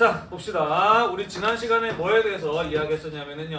자 봅시다. 우리 지난 시간에 뭐에 대해서 이야기했었냐면은요.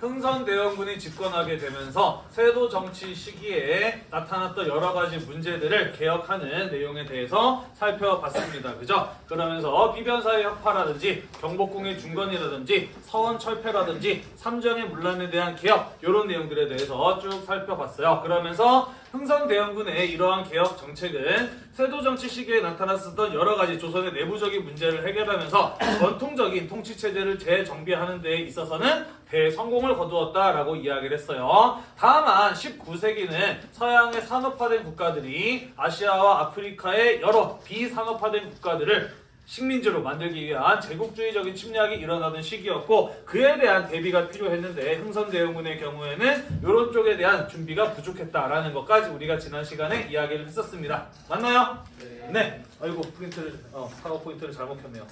흥선대원군이 집권하게 되면서 세도 정치 시기에 나타났던 여러 가지 문제들을 개혁하는 내용에 대해서 살펴봤습니다. 그죠? 그러면서 비변사의 혁파라든지 경복궁의 중건이라든지 서원 철폐라든지 삼정의 문란에 대한 개혁 이런 내용들에 대해서 쭉 살펴봤어요. 그러면서 흥선대원군의 이러한 개혁 정책은 세도 정치 시기에 나타났었던 여러 가지 조선의 내부적인 문제를 해결하면서 전통적인 통치 체제를 재정비하는 데 있어서는 대성공을 거두었다라고 이야기를 했어요. 다만 19세기는 서양의 산업화된 국가들이 아시아와 아프리카의 여러 비산업화된 국가들을 식민지로 만들기 위한 제국주의적인 침략이 일어나던 시기였고 그에 대한 대비가 필요했는데 흥선대원군의 경우에는 이런 쪽에 대한 준비가 부족했다라는 것까지 우리가 지난 시간에 이야기를 했었습니다. 맞나요? 네. 아이고 프린트를 어, 파워 포인트를 잘못 켰네요.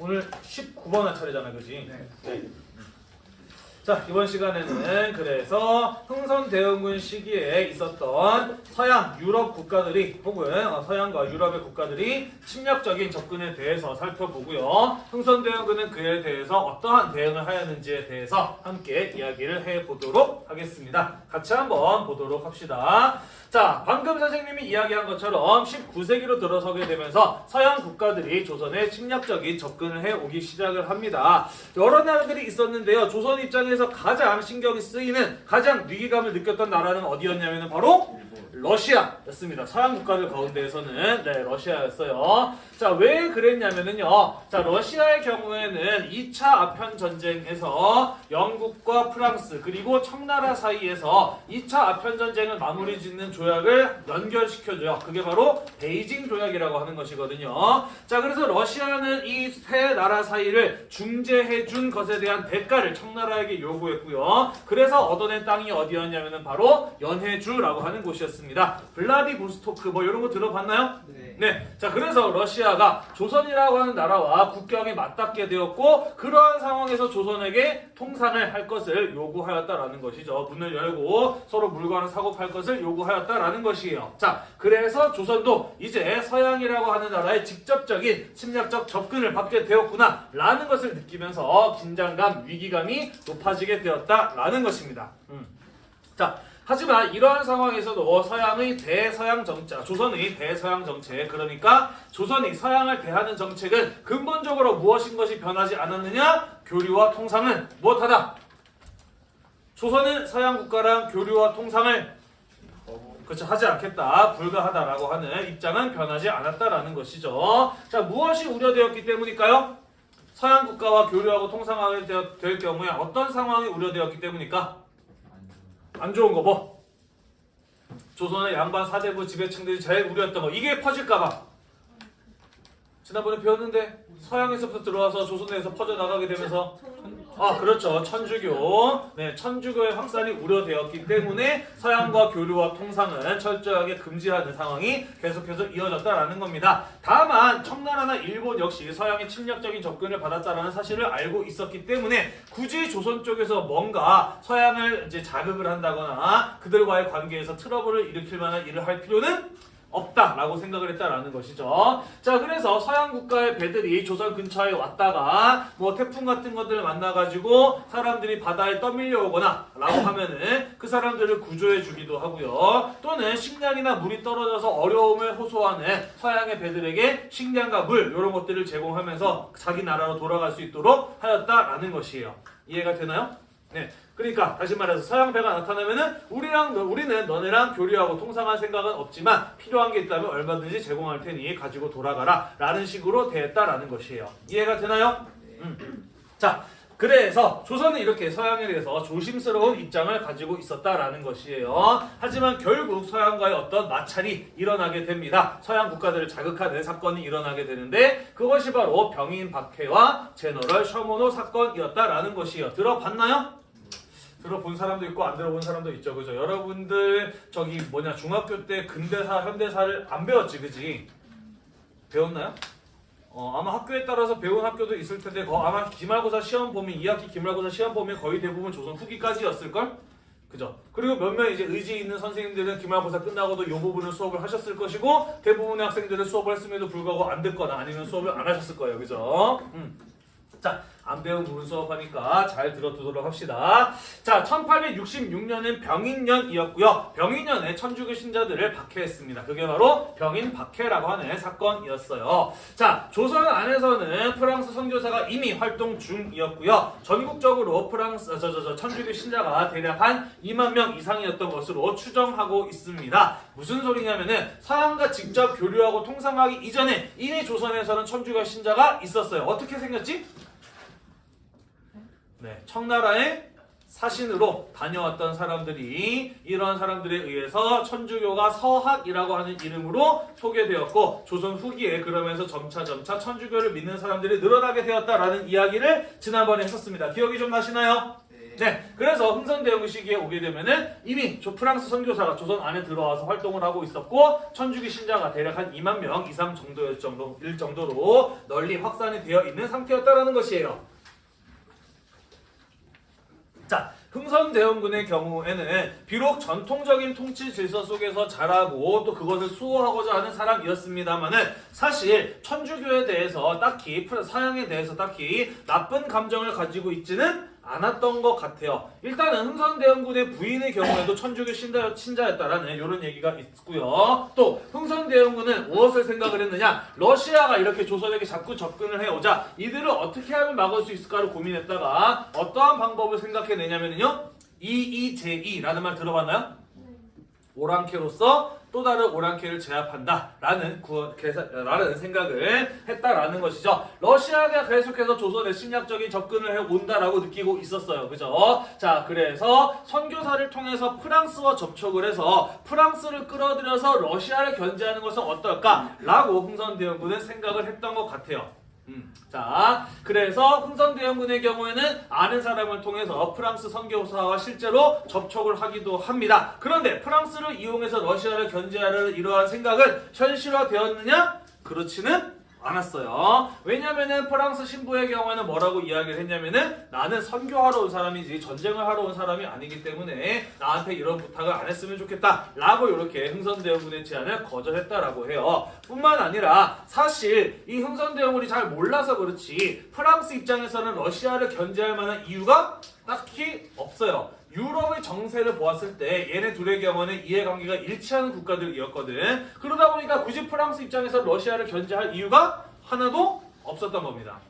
오늘 19번 할 차례잖아, 그지? 네. 자 이번 시간에는 그래서 흥선대원군 시기에 있었던 서양 유럽 국가들이 혹은 어, 서양과 유럽의 국가들이 침략적인 접근에 대해서 살펴보고요. 흥선대원군은 그에 대해서 어떠한 대응을 하였는지에 대해서 함께 이야기를 해보도록 하겠습니다. 같이 한번 보도록 합시다. 자 방금 선생님이 이야기한 것처럼 19세기로 들어서게 되면서 서양 국가들이 조선에 침략적인 접근을 해오기 시작을 합니다. 여러 나라들이 있었는데요. 조선 입장에서 가장 신경이 쓰이는 가장 위기감을 느꼈던 나라는 어디였냐면 바로 러시아였습니다. 서양 국가들 가운데에서는 네 러시아였어요. 자 왜 그랬냐면은요. 자 러시아의 경우에는 2차 아편 전쟁에서 영국과 프랑스 그리고 청나라 사이에서 2차 아편 전쟁을 마무리 짓는 조약을 연결시켜줘요. 그게 바로 베이징 조약이라고 하는 것이거든요. 자 그래서 러시아는 이 세 나라 사이를 중재해 준 것에 대한 대가를 청나라에게 요구했고요. 그래서 얻어낸 땅이 어디였냐면은 바로 연해주라고 하는 곳이었습니다. 블라디보스토크 뭐 이런 거 들어봤나요? 네. 네. 자, 그래서 러시아가 조선이라고 하는 나라와 국경에 맞닿게 되었고, 그러한 상황에서 조선에게 통상을 할 것을 요구하였다라는 것이죠. 문을 열고 서로 물건을 사고 팔 것을 요구하였다라는 것이에요. 자, 그래서 조선도 이제 서양이라고 하는 나라의 직접적인 침략적 접근을 받게 되었구나, 라는 것을 느끼면서 긴장감, 위기감이 높아지 게 되었다라는 것입니다. 음. 자, 하지만 이러한 상황에서도 서양의 대서양 정책, 조선의 대서양 정책, 그러니까 조선이 서양을 대하는 정책은 근본적으로 무엇인 것이 변하지 않았느냐? 교류와 통상은 무엇하다? 조선은 서양 국가랑 교류와 통상을 그렇죠 하지 않겠다 불가하다라고 하는 입장은 변하지 않았다라는 것이죠. 자 무엇이 우려되었기 때문일까요? 서양 국가와 교류하고 통상하게 되어- 될 경우에 어떤 상황이 우려되었기 때문일까? 안 좋은 거 뭐? 조선의 양반 사대부 지배층들이 제일 우려했던 거 이게 퍼질까봐 지난번에 배웠는데 서양에서부터 들어와서 조선에서 퍼져나가게 되면서 아 그렇죠. 천주교. 네 천주교의 확산이 우려되었기 때문에 서양과 교류와 통상은 철저하게 금지하는 상황이 계속해서 이어졌다라는 겁니다. 다만 청나라나 일본 역시 서양의 침략적인 접근을 받았다라는 사실을 알고 있었기 때문에 굳이 조선 쪽에서 뭔가 서양을 이제 자극을 한다거나 그들과의 관계에서 트러블을 일으킬 만한 일을 할 필요는 없다라고 생각을 했다라는 것이죠. 자, 그래서 서양 국가의 배들이 조선 근처에 왔다가 뭐 태풍 같은 것들을 만나가지고 사람들이 바다에 떠밀려 오거나 라고 하면은 그 사람들을 구조해 주기도 하고요. 또는 식량이나 물이 떨어져서 어려움을 호소하는 서양의 배들에게 식량과 물 이런 것들을 제공하면서 자기 나라로 돌아갈 수 있도록 하였다라는 것이에요. 이해가 되나요? 네. 그러니까 다시 말해서 서양 배가 나타나면은 우리랑 너- 우리는 너네랑 교류하고 통상할 생각은 없지만 필요한 게 있다면 얼마든지 제공할 테니 가지고 돌아가라 라는 식으로 대했다라는 것이에요. 이해가 되나요? 음. 자, 그래서 조선은 이렇게 서양에 대해서 조심스러운 입장을 가지고 있었다라는 것이에요. 하지만 결국 서양과의 어떤 마찰이 일어나게 됩니다. 서양 국가들을 자극하는 사건이 일어나게 되는데 그것이 바로 병인 박해와 제너럴 셔모노 사건이었다라는 것이에요. 들어봤나요? 들어본 사람도 있고 안 들어본 사람도 있죠. 그죠? 여러분들 저기 뭐냐 중학교 때 근대사, 현대사를 안 배웠지, 그지? 배웠나요? 어, 아마 학교에 따라서 배운 학교도 있을 텐데 거, 아마 기말고사 시험 보면 2학기 기말고사 시험 보면 거의 대부분 조선 후기까지였을걸? 그죠? 그리고 몇몇 이제 의지 있는 선생님들은 기말고사 끝나고도 이 부분을 수업을 하셨을 것이고 대부분의 학생들은 수업을 했음에도 불구하고 안 듣거나 아니면 수업을 안 하셨을 거예요. 그죠? 음. 자, 안 배운 부분 수업하니까 잘 들어두도록 합시다. 자, 1866년은 병인년이었고요. 병인년에 천주교 신자들을 박해했습니다. 그게 바로 병인 박해라고 하는 사건이었어요. 자, 조선 안에서는 프랑스 선교사가 이미 활동 중이었고요. 전국적으로 프랑스 저, 저, 저, 천주교 신자가 대략 한 2만 명 이상이었던 것으로 추정하고 있습니다. 무슨 소리냐면은 서양과 직접 교류하고 통상하기 이전에 이미 조선에서는 천주교 신자가 있었어요. 어떻게 생겼지? 네, 청나라의 사신으로 다녀왔던 사람들이 이런 사람들에 의해서 천주교가 서학이라고 하는 이름으로 소개되었고 조선 후기에 그러면서 점차 점차 천주교를 믿는 사람들이 늘어나게 되었다라는 이야기를 지난번에 했었습니다. 기억이 좀 나시나요? 네, 그래서 흥선대원군 시기에 오게 되면은 이미 조 프랑스 선교사가 조선 안에 들어와서 활동을 하고 있었고 천주교 신자가 대략 한 2만 명 이상 정도일 정도 일 정도로 널리 확산이 되어 있는 상태였다라는 것이에요. 자, 흥선대원군의 경우에는 비록 전통적인 통치 질서 속에서 자라고 또 그것을 수호하고자 하는 사람이었습니다만은 사실 천주교에 대해서 딱히 서양에 대해서 딱히 나쁜 감정을 가지고 있지는 않았던 것 같아요. 일단은 흥선대원군의 부인의 경우에도 천주교 신자, 신자였다라는 이런 얘기가 있고요. 또 흥선대원군은 무엇을 생각을 했느냐? 러시아가 이렇게 조선에게 자꾸 접근을 해오자 이들을 어떻게 하면 막을 수 있을까를 고민했다가 어떠한 방법을 생각해내냐면요. 이이제이라는 말 들어봤나요? 오랑캐로서 또 다른 오랑캐를 제압한다라는 구, 계산, 라는 생각을 했다라는 것이죠. 러시아가 계속해서 조선에 심리학적인 접근을 해 온다라고 느끼고 있었어요. 그죠? 자, 그래서 선교사를 통해서 프랑스와 접촉을 해서 프랑스를 끌어들여서 러시아를 견제하는 것은 어떨까라고 흥선대원군은 생각을 했던 것 같아요. 음, 자, 그래서 흥선대원군의 경우에는 아는 사람을 통해서 프랑스 선교사와 실제로 접촉을 하기도 합니다. 그런데 프랑스를 이용해서 러시아를 견제하려는 이러한 생각은 현실화되었느냐? 그렇지는 않았어요. 왜냐면은 프랑스 신부의 경우에는 뭐라고 이야기를 했냐면은 나는 선교하러 온 사람이지 전쟁을 하러 온 사람이 아니기 때문에 나한테 이런 부탁을 안 했으면 좋겠다 라고 이렇게 흥선대원군의 제안을 거절했다라고 해요. 뿐만 아니라 사실 이 흥선대원군이 잘 몰라서 그렇지 프랑스 입장에서는 러시아를 견제할 만한 이유가 딱히 없어요. 유럽의 정세를 보았을 때 얘네 둘의 경우는 이해관계가 일치하는 국가들이었거든. 그러다 보니까 굳이 프랑스 입장에서 러시아를 견제할 이유가 하나도 없었던 겁니다.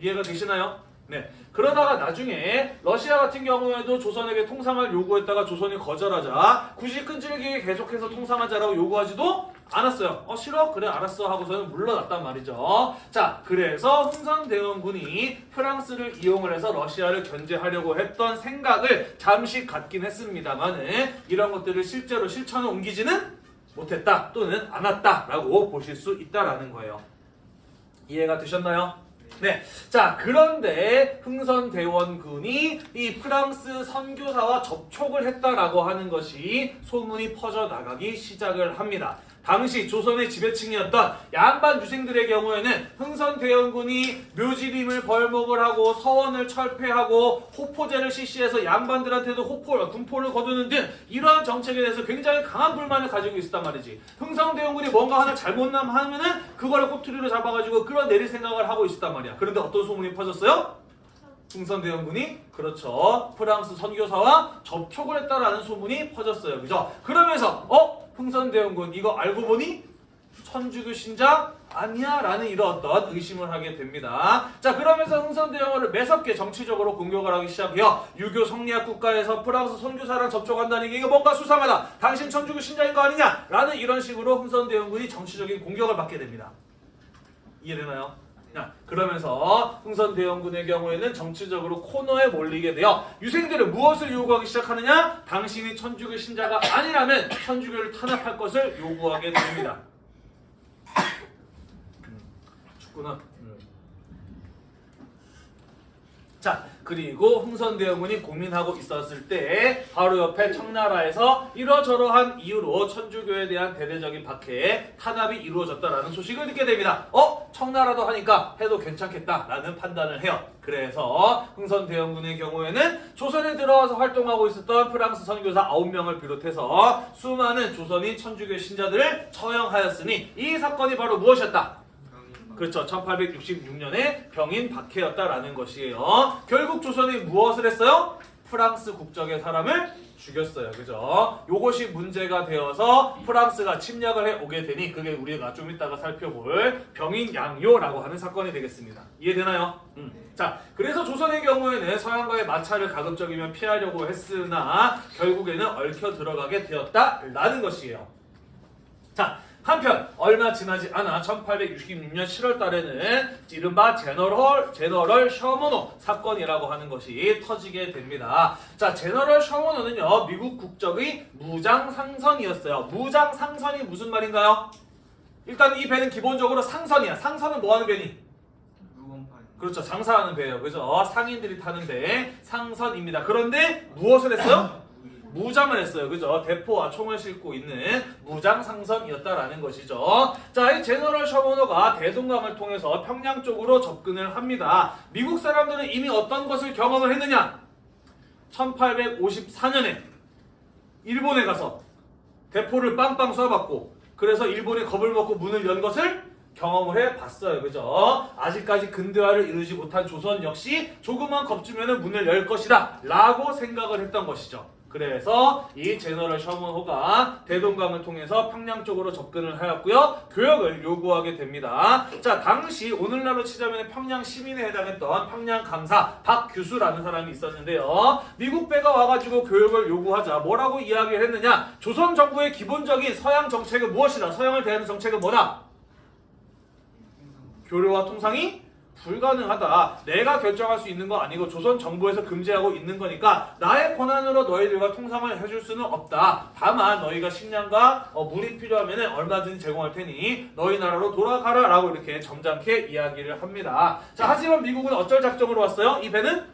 이해가 되시나요? 네. 그러다가 나중에 러시아 같은 경우에도 조선에게 통상을 요구했다가 조선이 거절하자 굳이 끈질기게 계속해서 통상하자라고 요구하지도 않았어요. 어 싫어? 그래 알았어 하고서는 물러났단 말이죠. 자 그래서 흥선대원군이 프랑스를 이용을 해서 러시아를 견제하려고 했던 생각을 잠시 갖긴 했습니다만은 이런 것들을 실제로 실천에 옮기지는 못했다 또는 않았다 라고 보실 수 있다라는 거예요. 이해가 되셨나요? 네. 자, 그런데 흥선대원군이 이 프랑스 선교사와 접촉을 했다라고 하는 것이 소문이 퍼져나가기 시작을 합니다. 당시 조선의 지배층이었던 양반 유생들의 경우에는 흥선대원군이 묘지림을 벌목을 하고 서원을 철폐하고 호포제를 실시해서 양반들한테도 호포, 군포를 거두는 등 이러한 정책에 대해서 굉장히 강한 불만을 가지고 있었단 말이지. 흥선대원군이 뭔가 하나 잘못남 하면은 그거를 꼬투리로 잡아가지고 끌어내릴 생각을 하고 있었단 말이야. 그런데 어떤 소문이 퍼졌어요? 흥선대원군이 그렇죠 프랑스 선교사와 접촉을 했다라는 소문이 퍼졌어요 그죠 그러면서 어 흥선대원군 이거 알고 보니 천주교 신자 아니야 라는 이런 어떤 의심을 하게 됩니다. 자 그러면서 흥선대원군을 매섭게 정치적으로 공격을 하기 시작해요. 유교 성리학 국가에서 프랑스 선교사랑 접촉한다는 게 이거 뭔가 수상하다. 당신 천주교 신자인 거 아니냐 라는 이런 식으로 흥선대원군이 정치적인 공격을 받게 됩니다. 이해되나요? 자, 그러면서 흥선 대원군의 경우에는 정치적으로 코너에 몰리게 되어 유생들은 무엇을 요구하기 시작하느냐? 당신이 천주교 신자가 아니라면 천주교를 탄압할 것을 요구하게 됩니다. 음, 춥구나. 음. 자, 그리고 흥선대원군이 고민하고 있었을 때 바로 옆에 청나라에서 이러저러한 이유로 천주교에 대한 대대적인 박해에 탄압이 이루어졌다라는 소식을 듣게 됩니다. 어? 청나라도 하니까 해도 괜찮겠다라는 판단을 해요. 그래서 흥선 대원군의 경우에는 조선에 들어와서 활동하고 있었던 프랑스 선교사 9명을 비롯해서 수많은 조선인 천주교 신자들을 처형하였으니 이 사건이 바로 무엇이었다? 그렇죠. 1866년에 병인 박해였다라는 것이에요. 결국 조선이 무엇을 했어요? 프랑스 국적의 사람을 죽였어요. 그죠? 요것이 문제가 되어서 프랑스가 침략을 해 오게 되니 그게 우리가 좀 이따가 살펴볼 병인 양요라고 하는 사건이 되겠습니다. 이해되나요? 음. 자, 그래서 조선의 경우에는 서양과의 마찰을 가급적이면 피하려고 했으나 결국에는 얽혀 들어가게 되었다라는 것이에요. 자, 한편 얼마 지나지 않아 1866년 7월 달에는 이른바 제너럴 제너럴 셔머노 사건이라고 하는 것이 터지게 됩니다. 자, 제너럴 셔머노는요. 미국 국적의 무장 상선이었어요. 무장 상선이 무슨 말인가요? 일단 이 배는 기본적으로 상선이야. 상선은 뭐 하는 배니? 그렇죠. 장사하는 배예요. 그죠? 상인들이 타는 배 상선입니다. 그런데 무엇을 했어요? 무장을 했어요. 그죠? 대포와 총을 싣고 있는 무장 상선이었다라는 것이죠. 자, 이 제너럴 셔머노가 대동강을 통해서 평양 쪽으로 접근을 합니다. 미국 사람들은 이미 어떤 것을 경험을 했느냐? 1854년에 일본에 가서 대포를 빵빵 쏴봤고 그래서 일본이 겁을 먹고 문을 연 것을 경험을 해봤어요. 그죠? 아직까지 근대화를 이루지 못한 조선 역시 조금만 겁주면 문을 열 것이다 라고 생각을 했던 것이죠. 그래서 이 제너럴 셔먼호가 대동강을 통해서 평양 쪽으로 접근을 하였고요. 교역을 요구하게 됩니다. 자, 당시 오늘날로 치자면 평양 시민에 해당했던 평양 강사 박규수라는 사람이 있었는데요. 미국 배가 와가지고 교역을 요구하자 뭐라고 이야기를 했느냐? 조선 정부의 기본적인 서양 정책은 무엇이다? 서양을 대하는 정책은 뭐다? 교류와 통상이 불가능하다. 내가 결정할 수 있는 거 아니고 조선 정부에서 금지하고 있는 거니까 나의 권한으로 너희들과 통상을 해줄 수는 없다. 다만 너희가 식량과 어, 물이 필요하면 얼마든지 제공할 테니 너희 나라로 돌아가라 라고 이렇게 점잖게 이야기를 합니다. 자 하지만 미국은 어쩔 작정으로 왔어요? 이 배는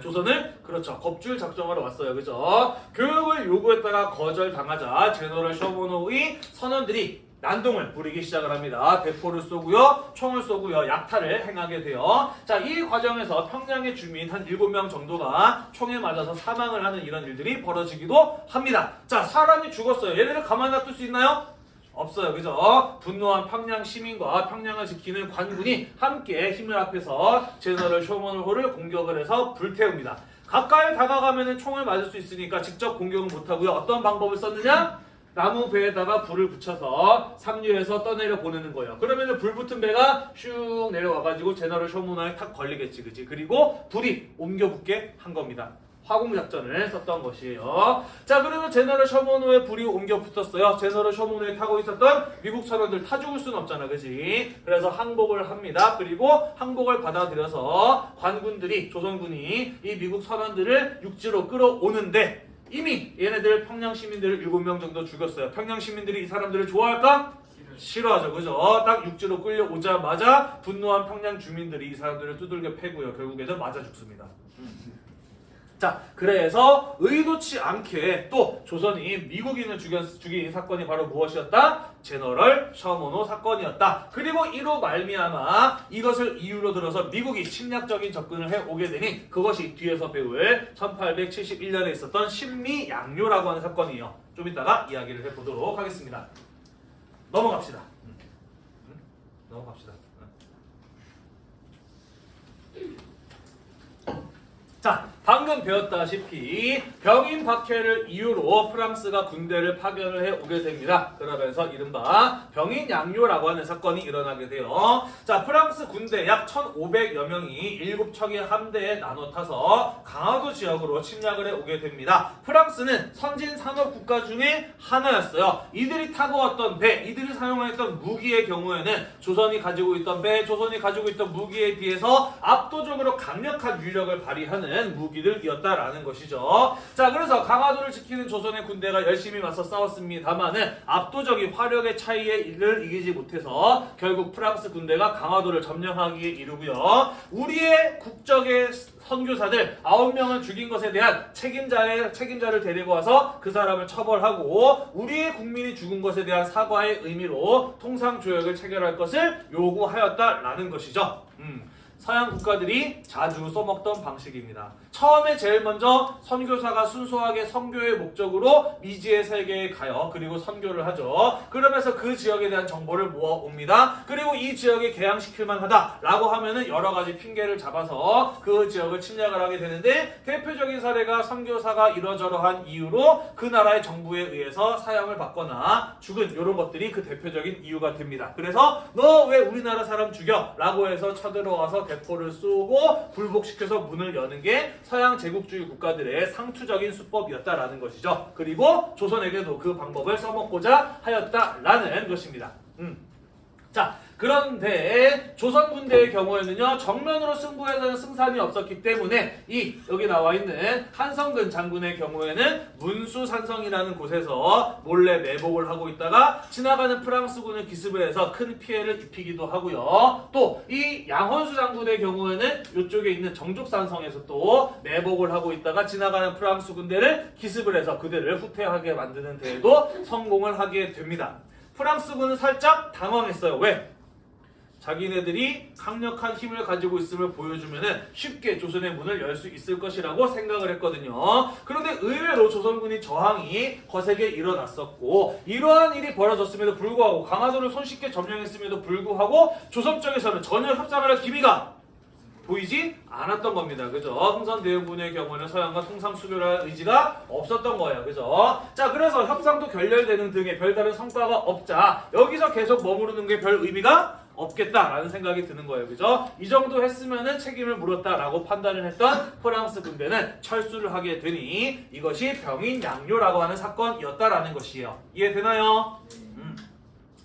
조선을 그렇죠 겁줄 작정하러 왔어요 그죠 교육을 요구했다가 거절당하자 제너럴 셔보노의 선원들이 난동을 부리기 시작을 합니다. 대포를 쏘고요, 총을 쏘고요, 약탈을 행하게 돼요. 자, 이 과정에서 평양의 주민 한 7명 정도가 총에 맞아서 사망을 하는 이런 일들이 벌어지기도 합니다. 자, 사람이 죽었어요. 얘네를 가만 놔둘 수 있나요? 없어요. 그죠? 분노한 평양 시민과 평양을 지키는 관군이 함께 힘을 합해서 제너럴 쇼먼호를 공격을 해서 불태웁니다. 가까이 다가가면 총을 맞을 수 있으니까 직접 공격은 못하고요. 어떤 방법을 썼느냐? 나무 배에다가 불을 붙여서 상류에서 떠내려 보내는 거예요. 그러면은 불 붙은 배가 슉 내려와가지고 제너럴 쇼문화에 탁 걸리겠지, 그지? 그리고 불이 옮겨 붙게 한 겁니다. 화공 작전을 썼던 것이에요. 자, 그래서 제너럴 셔먼호에 불이 옮겨 붙었어요. 제너럴 셔먼호에 타고 있었던 미국 선원들 타 죽을 수는 없잖아, 그지? 그래서 항복을 합니다. 그리고 항복을 받아들여서 관군들이 조선군이 이 미국 선원들을 육지로 끌어오는데 이미 얘네들 평양 시민들을 7명 정도 죽였어요. 평양 시민들이 이 사람들을 좋아할까? 싫어하죠. 그죠? 딱 육지로 끌려오자마자 분노한 평양 주민들이 이 사람들을 두들겨 패고요. 결국에는 맞아 죽습니다. 자, 그래서 의도치 않게 또 조선이 미국인을 죽였, 죽인 사건이 바로 무엇이었다? 제너럴 셔모노 사건이었다. 그리고 이로 말미암아 이것을 이유로 들어서 미국이 침략적인 접근을 해 오게 되니 그것이 뒤에서 배울 1871년에 있었던 신미 양요라고 하는 사건이에요. 좀 이따가 이야기를 해보도록 하겠습니다. 넘어갑시다. 넘어갑시다. 자, 방금 배웠다시피 병인 박해를 이유로 프랑스가 군대를 파견을 해 오게 됩니다. 그러면서 이른바 병인 양요라고 하는 사건이 일어나게 돼요. 자, 프랑스 군대 약 1,500여 명이 7척의 함대에 나눠 타서 강화도 지역으로 침략을 해 오게 됩니다. 프랑스는 선진 산업 국가 중에 하나였어요. 이들이 타고 왔던 배, 이들이 사용했던 무기의 경우에는 조선이 가지고 있던 배, 조선이 가지고 있던 무기에 비해서 압도적으로 강력한 위력을 발휘하는 무기 무기들이었다라는 것이죠. 자, 그래서 강화도를 지키는 조선의 군대가 열심히 맞서 싸웠습니다만은 압도적인 화력의 차이에 이를 이기지 못해서 결국 프랑스 군대가 강화도를 점령하기에 이르고요. 우리의 국적의 선교사들 9명을 죽인 것에 대한 책임자의 책임자를 데리고 와서 그 사람을 처벌하고 우리의 국민이 죽은 것에 대한 사과의 의미로 통상 조약을 체결할 것을 요구하였다라는 것이죠. 음. 서양 국가들이 자주 써먹던 방식입니다. 처음에 제일 먼저 선교사가 순수하게 선교의 목적으로 미지의 세계에 가요. 그리고 선교를 하죠. 그러면서 그 지역에 대한 정보를 모아옵니다. 그리고 이 지역에 개항시킬 만 하다라고 하면은 여러 가지 핑계를 잡아서 그 지역을 침략을 하게 되는데 대표적인 사례가 선교사가 이러저러한 이유로 그 나라의 정부에 의해서 사형을 받거나 죽은 이런 것들이 그 대표적인 이유가 됩니다. 그래서 너 왜 우리나라 사람 죽여? 라고 해서 쳐들어와서 대포를 쏘고 불복시켜서 문을 여는 게 서양 제국주의 국가들의 상투적인 수법이었다라는 것이죠. 그리고 조선에게도 그 방법을 써먹고자 하였다라는 것입니다. 음. 자, 그런데 조선 군대의 경우에는요 정면으로 승부에서는 승산이 없었기 때문에 이 여기 나와 있는 한성근 장군의 경우에는 문수산성이라는 곳에서 몰래 매복을 하고 있다가 지나가는 프랑스군을 기습을 해서 큰 피해를 입히기도 하고요. 또 이 양헌수 장군의 경우에는 이쪽에 있는 정족산성에서 또 매복을 하고 있다가 지나가는 프랑스 군대를 기습을 해서 그들을 후퇴하게 만드는 데에도 성공을 하게 됩니다. 프랑스군은 살짝 당황했어요. 왜? 자기네들이 강력한 힘을 가지고 있음을 보여주면 쉽게 조선의 문을 열 수 있을 것이라고 생각을 했거든요. 그런데 의외로 조선군이 저항이 거세게 일어났었고 이러한 일이 벌어졌음에도 불구하고 강화도를 손쉽게 점령했음에도 불구하고 조선 쪽에서는 전혀 협상을 할 기미가 보이지 않았던 겁니다. 그죠? 흥선대원군의 경우는 서양과 통상 수교할 의지가 없었던 거예요. 그죠? 자, 그래서 협상도 결렬되는 등의 별다른 성과가 없자 여기서 계속 머무르는 게 별 의미가 없겠다라는 생각이 드는 거예요. 그죠? 이 정도 했으면은 책임을 물었다라고 판단을 했던 프랑스 군대는 철수를 하게 되니 이것이 병인 양요라고 하는 사건이었다라는 것이에요. 이해되나요? 음.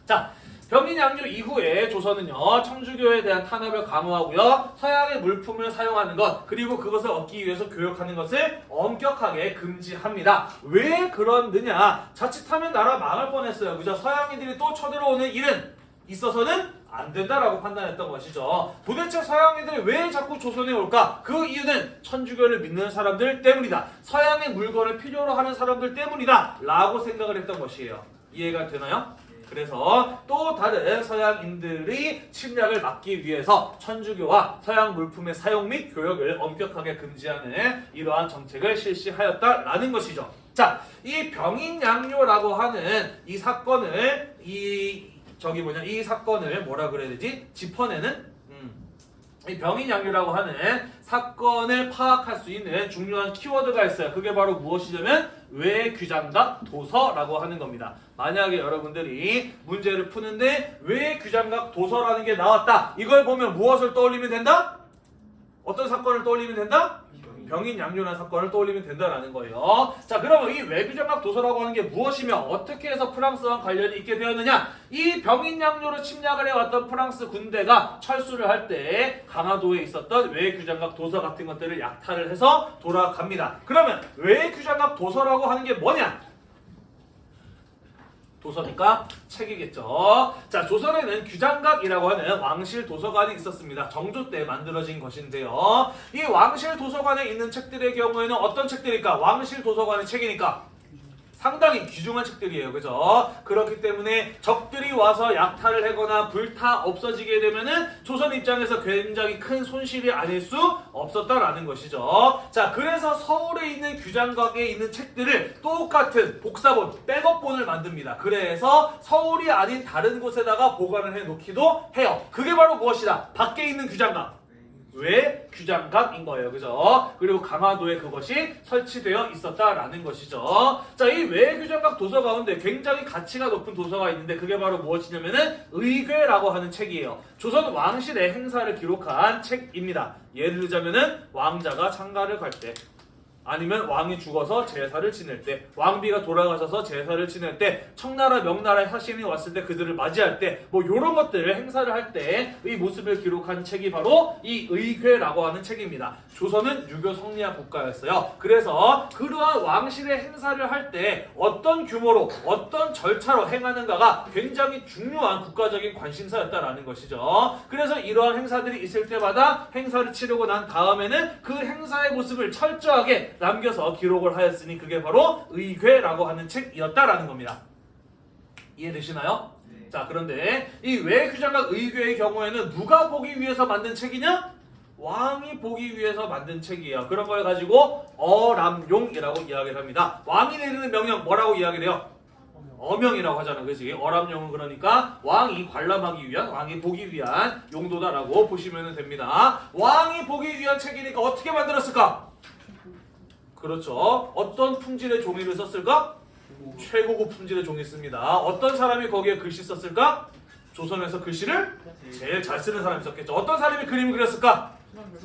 자, 병인 양요 이후에 조선은요 청주교에 대한 탄압을 강화하고요 서양의 물품을 사용하는 것 그리고 그것을 얻기 위해서 교역하는 것을 엄격하게 금지합니다. 왜 그러느냐? 자칫하면 나라 망할 뻔했어요. 그죠? 서양인들이 또 쳐들어오는 일은 있어서는 안 된다라고 판단했던 것이죠. 도대체 서양인들이 왜 자꾸 조선에 올까? 그 이유는 천주교를 믿는 사람들 때문이다. 서양의 물건을 필요로 하는 사람들 때문이다. 라고 생각을 했던 것이에요. 이해가 되나요? 그래서 또 다른 서양인들이 침략을 막기 위해서 천주교와 서양 물품의 사용 및 교역을 엄격하게 금지하는 이러한 정책을 실시하였다라는 것이죠. 자, 이 병인 양요라고 하는 이 사건을 이 저기 뭐냐 이 사건을 뭐라 그래야 되지? 짚어내는 음. 이 병인양요라고 하는 사건을 파악할 수 있는 중요한 키워드가 있어요. 그게 바로 무엇이냐면 외규장각 도서라고 하는 겁니다. 만약에 여러분들이 문제를 푸는데 외규장각 도서라는 게 나왔다. 이걸 보면 무엇을 떠올리면 된다? 어떤 사건을 떠올리면 된다? 병인 양요라는 사건을 떠올리면 된다라는 거예요. 자, 그러면 이 외교장각 도서라고 하는 게 무엇이며 어떻게 해서 프랑스와 관련이 있게 되었느냐? 이 병인 양요로 침략을 해왔던 프랑스 군대가 철수를 할 때 강화도에 있었던 외교장각 도서 같은 것들을 약탈을 해서 돌아갑니다. 그러면 외교장각 도서라고 하는 게 뭐냐? 도서니까 책이겠죠. 자, 조선에는 규장각이라고 하는 왕실 도서관이 있었습니다. 정조 때 만들어진 것인데요. 이 왕실 도서관에 있는 책들의 경우에는 어떤 책들일까? 왕실 도서관의 책이니까 상당히 귀중한 책들이에요. 그죠? 그렇기 때문에 적들이 와서 약탈을 하거나 불타 없어지게 되면은 조선 입장에서 굉장히 큰 손실이 아닐 수 없었다라는 것이죠. 자, 그래서 서울에 있는 규장각에 있는 책들을 똑같은 복사본, 백업본을 만듭니다. 그래서 서울이 아닌 다른 곳에다가 보관을 해 놓기도 해요. 그게 바로 무엇이다? 밖에 있는 규장각. 외 규장각인 거예요. 그죠? 그리고 강화도에 그것이 설치되어 있었다라는 것이죠. 자, 이 외규장각 도서 가운데 굉장히 가치가 높은 도서가 있는데 그게 바로 무엇이냐면은 의궤라고 하는 책이에요. 조선 왕실의 행사를 기록한 책입니다. 예를 들자면은 왕자가 장가를 갈 때 아니면 왕이 죽어서 제사를 지낼 때, 왕비가 돌아가셔서 제사를 지낼 때, 청나라 명나라의 사신이 왔을 때 그들을 맞이할 때, 뭐 이런 것들을 행사를 할 때의 모습을 기록한 책이 바로 이 의궤라고 하는 책입니다. 조선은 유교 성리학 국가였어요. 그래서 그러한 왕실의 행사를 할 때 어떤 규모로, 어떤 절차로 행하는가가 굉장히 중요한 국가적인 관심사였다라는 것이죠. 그래서 이러한 행사들이 있을 때마다 행사를 치르고 난 다음에는 그 행사의 모습을 철저하게 남겨서 기록을 하였으니 그게 바로 의궤라고 하는 책이었다라는 겁니다. 이해되시나요? 네. 자 그런데 이 외규장과 의궤의 경우에는 누가 보기 위해서 만든 책이냐? 왕이 보기 위해서 만든 책이에요. 그런 걸 가지고 어람용이라고 이야기를 합니다. 왕이 내리는 명령 뭐라고 이야기를 해요? 어명이라고 하잖아, 그지? 어람용은 그러니까 왕이 관람하기 위한, 왕이 보기 위한 용도다라고 보시면 됩니다. 왕이 보기 위한 책이니까 어떻게 만들었을까? 그렇죠. 어떤 품질의 종이를 썼을까? 최고급 품질의 종이 씁니다. 어떤 사람이 거기에 글씨 썼을까? 조선에서 글씨를 제일 잘 쓰는 사람이 썼겠죠. 어떤 사람이 그림을 그렸을까?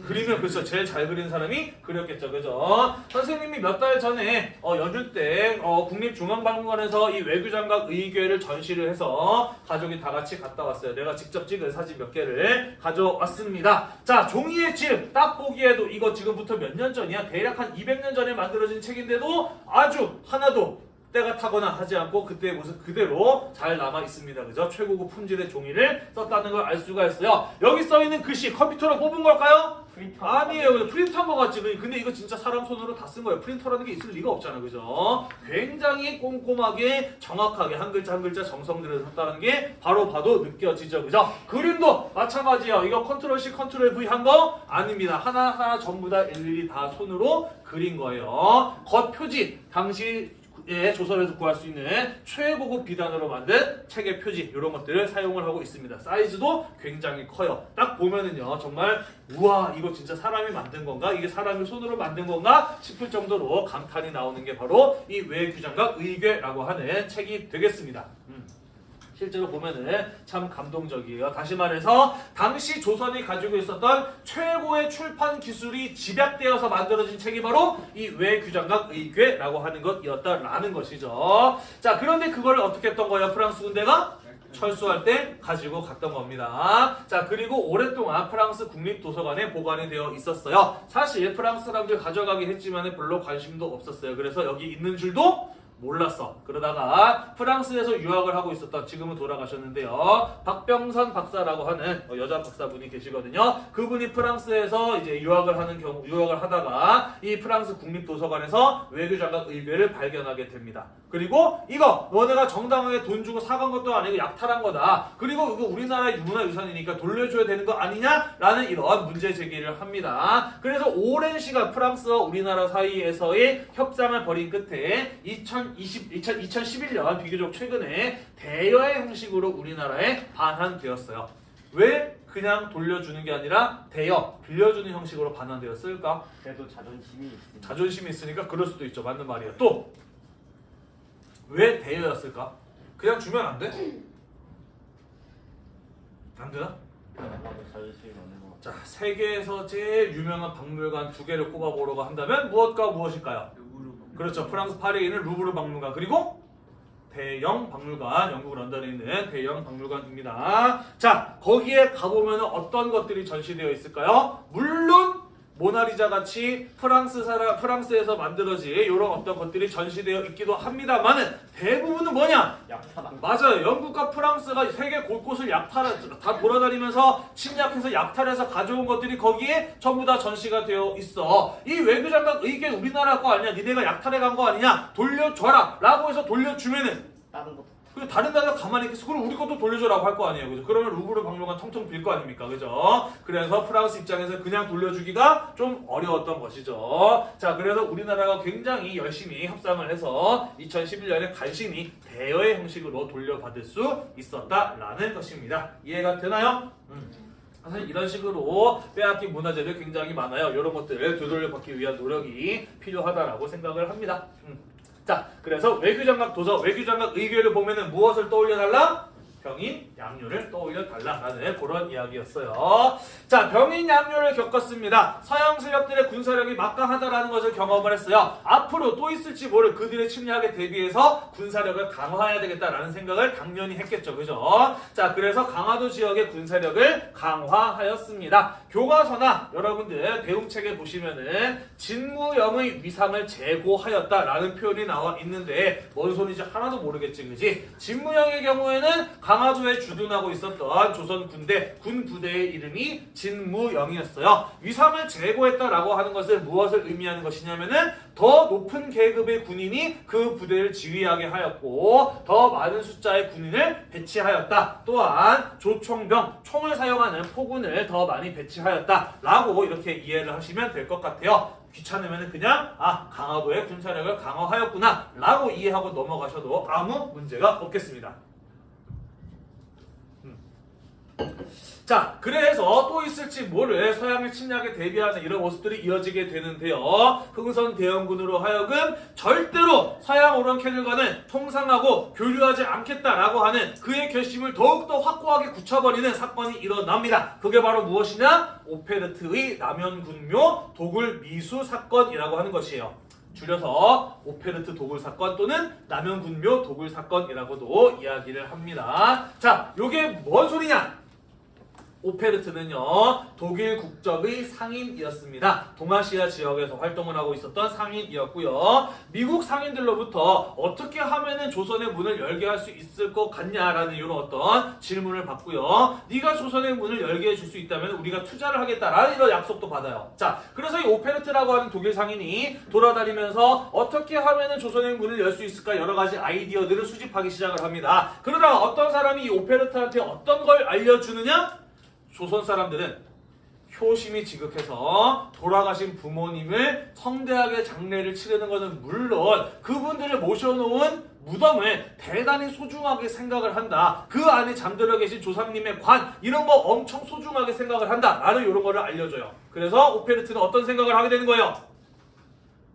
그림을 그렇죠. 제일 잘 그린 사람이 그렸겠죠. 그죠? 선생님이 몇 달 전에 어, 연휴 때 어, 국립중앙박물관에서 이 외교장각 의궤를 전시를 해서 가족이 다 같이 갔다 왔어요. 내가 직접 찍은 사진 몇 개를 가져왔습니다. 자, 종이의 질딱 보기에도 이거 지금부터 몇 년 전이야? 대략 한 200년 전에 만들어진 책인데도 아주 하나도 때가 타거나 하지 않고 그때의 모습 그대로 잘 남아 있습니다. 그죠? 최고급 품질의 종이를 썼다는 걸 알 수가 있어요. 여기 써 있는 글씨 컴퓨터로 뽑은 걸까요? 프린터 아니에요. 그냥 프린터한 것 같지. 근데 이거 진짜 사람 손으로 다 쓴 거예요. 프린터라는 게 있을 리가 없잖아. 그죠? 굉장히 꼼꼼하게 정확하게 한 글자 한 글자 정성 들여서 썼다는 게 바로 봐도 느껴지죠. 그죠? 그림도 마찬가지예요. 이거 control C, control V 한 거 아닙니다. 하나하나 전부 다 일일이 다 손으로 그린 거예요. 겉 표지 당시 예, 조선에서 구할 수 있는 최고급 비단으로 만든 책의 표지 이런 것들을 사용을 하고 있습니다. 사이즈도 굉장히 커요. 딱 보면은요 정말 우와 이거 진짜 사람이 만든 건가? 이게 사람이 손으로 만든 건가? 싶을 정도로 감탄이 나오는 게 바로 이 외규장과 의궤라고 하는 책이 되겠습니다. 음. 실제로 보면은 참 감동적이에요. 다시 말해서 당시 조선이 가지고 있었던 최고의 출판 기술이 집약되어서 만들어진 책이 바로 이 외규장각 의궤라고 하는 것이었다라는 것이죠. 자, 그런데 그걸 어떻게 했던 거예요? 프랑스 군대가 철수할 때 가지고 갔던 겁니다. 자, 그리고 오랫동안 프랑스 국립도서관에 보관이 되어 있었어요. 사실 프랑스 사람들 가져가긴 했지만 별로 관심도 없었어요. 그래서 여기 있는 줄도 몰랐어. 그러다가 프랑스에서 유학을 하고 있었던 지금은 돌아가셨는데요. 박병선 박사라고 하는 어, 여자 박사분이 계시거든요. 그분이 프랑스에서 이제 유학을 하는 경우 유학을 하다가 이 프랑스 국립도서관에서 외교장각 의궤를 발견하게 됩니다. 그리고 이거 너네가 정당하게 돈 주고 사간 것도 아니고 약탈한 거다. 그리고 이거 우리나라의 문화유산이니까 돌려줘야 되는 거 아니냐라는 이런 문제 제기를 합니다. 그래서 오랜 시간 프랑스와 우리나라 사이에서의 협상을 벌인 끝에 2020, 2000, 2011년 비교적 최근에 대여의 형식으로 우리나라에 반환되었어요. 왜 그냥 돌려주는 게 아니라 대여, 빌려주는 형식으로 반환되었을까? 그래도 자존심이 있습니다. 자존심이 있으니까 그럴 수도 있죠. 맞는 말이에요. 또 왜 대여였을까? 그냥 주면 안 돼? 안 되나? 자, 세계에서 제일 유명한 박물관 두 개를 꼽아보려고 한다면 무엇과 무엇일까요? 그렇죠. 프랑스 파리에 있는 루브르 박물관 그리고 대영 박물관, 영국 런던에 있는 대영 박물관입니다. 자, 거기에 가보면 어떤 것들이 전시되어 있을까요? 물론 모나리자 같이 프랑스 사람 프랑스에서 만들어진 이런 어떤 것들이 전시되어 있기도 합니다만은 대부분은 뭐냐? 약탈한 맞아요. 영국과 프랑스가 세계 곳곳을 약탈, 다 돌아다니면서 침략해서 약탈해서 가져온 것들이 거기에 전부 다 전시가 되어 있어. 이 외교장관 의견 우리나라 거 아니냐? 니네가 약탈해 간 거 아니냐? 돌려줘라. 라고 해서 돌려주면은 다른 것도 그 다른 나라 가만히 있겠어. 그럼 우리 것도 돌려줘라고 할 거 아니에요. 그죠? 그러면 루브르 박물관 텅텅 빌 거 아닙니까? 그죠? 그래서 프랑스 입장에서 그냥 돌려주기가 좀 어려웠던 것이죠. 자, 그래서 우리나라가 굉장히 열심히 협상을 해서 2011년에 간신히 대여의 형식으로 돌려받을 수 있었다라는 것입니다. 이해가 되나요? 음. 사실 이런 식으로 빼앗긴 문화재들 굉장히 많아요. 이런 것들을 되돌려받기 위한 노력이 필요하다라고 생각을 합니다. 음. 자, 그래서 외교장각 도서, 외교장각 의궤를 보면은 무엇을 떠올려달라? 병인 양요를 떠올려 달라라는 그런 이야기였어요. 자, 병인 양요를 겪었습니다. 서양 세력들의 군사력이 막강하다라는 것을 경험을 했어요. 앞으로 또 있을지 모를 그들의 침략에 대비해서 군사력을 강화해야 되겠다라는 생각을 당연히 했겠죠. 그죠? 자, 그래서 강화도 지역의 군사력을 강화하였습니다. 교과서나 여러분들 배움책에 보시면은 진무영의 위상을 제고하였다라는 표현이 나와 있는데 뭔 소리인지 하나도 모르겠지, 그지? 진무영의 경우에는 강화도에 주둔하고 있었던 조선 군대 군 부대의 이름이 진무영이었어요. 위상을 제고했다라고 하는 것은 무엇을 의미하는 것이냐면은 더 높은 계급의 군인이 그 부대를 지휘하게 하였고 더 많은 숫자의 군인을 배치하였다. 또한 조총병 총을 사용하는 포군을 더 많이 배치하였다라고 이렇게 이해를 하시면 될 것 같아요. 귀찮으면 그냥 아 강화도의 군사력을 강화하였구나 라고 이해하고 넘어가셔도 아무 문제가 없겠습니다. 자, 그래서 또 있을지 모를 서양의 침략에 대비하는 이런 모습들이 이어지게 되는데요. 흥선 대원군으로 하여금 절대로 서양 오랑캐들과는 통상하고 교류하지 않겠다라고 하는 그의 결심을 더욱더 확고하게 굳혀버리는 사건이 일어납니다. 그게 바로 무엇이냐? 오페르트의 남현군묘 도굴 미수 사건이라고 하는 것이에요. 줄여서 오페르트 도굴 사건 또는 남현군묘 도굴 사건이라고도 이야기를 합니다. 자, 요게 뭔 소리냐? 오페르트는요 독일 국적의 상인이었습니다. 동아시아 지역에서 활동을 하고 있었던 상인이었고요. 미국 상인들로부터 어떻게 하면은 조선의 문을 열게 할 수 있을 것 같냐라는 이런 어떤 질문을 받고요. 네가 조선의 문을 열게 해줄 수 있다면 우리가 투자를 하겠다라는 이런 약속도 받아요. 자, 그래서 이 오페르트라고 하는 독일 상인이 돌아다니면서 어떻게 하면은 조선의 문을 열 수 있을까 여러 가지 아이디어들을 수집하기 시작을 합니다. 그러다가 어떤 사람이 이 오페르트한테 어떤 걸 알려주느냐? 조선 사람들은 효심이 지극해서 돌아가신 부모님을 성대하게 장례를 치르는 것은 물론 그분들을 모셔놓은 무덤을 대단히 소중하게 생각을 한다. 그 안에 잠들어 계신 조상님의 관 이런 거 엄청 소중하게 생각을 한다. 라는 이런 거를 알려줘요. 그래서 오페르트는 어떤 생각을 하게 되는 거예요?